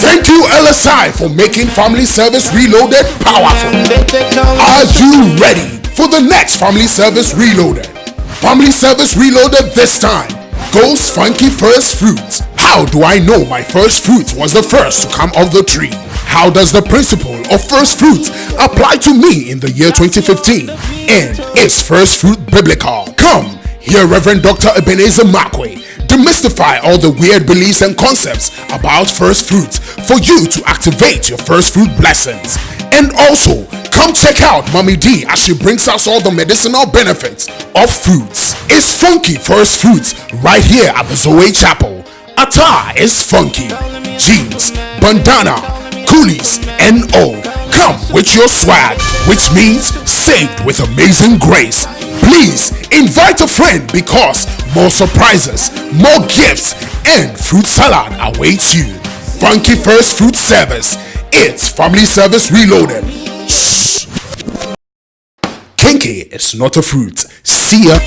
Thank you, LSI, for making Family Service Reloaded powerful. Are you ready for the next Family Service Reloaded? Family Service Reloaded this time goes Funky First Fruits. How do I know my first fruit was the first to come off the tree? How does the principle of first fruits apply to me in the year 2015? And is first fruit biblical? Come, hear Reverend Dr. Ebenezer Markway demystify all the weird beliefs and concepts about first fruits for you to activate your first fruit blessings. And also, come check out Mommy D as she brings us all the medicinal benefits of fruits. It's funky first fruits right here at the Zoe Chapel. Attire is funky. Jeans, bandana, coolies, and all. Come with your swag, which means saved with amazing grace. Please invite a friend because more surprises, more gifts, and fruit salad awaits you. Funky First Fruit Service. It's Family Service Reloaded. Shh. Kinky is not a fruit. See ya.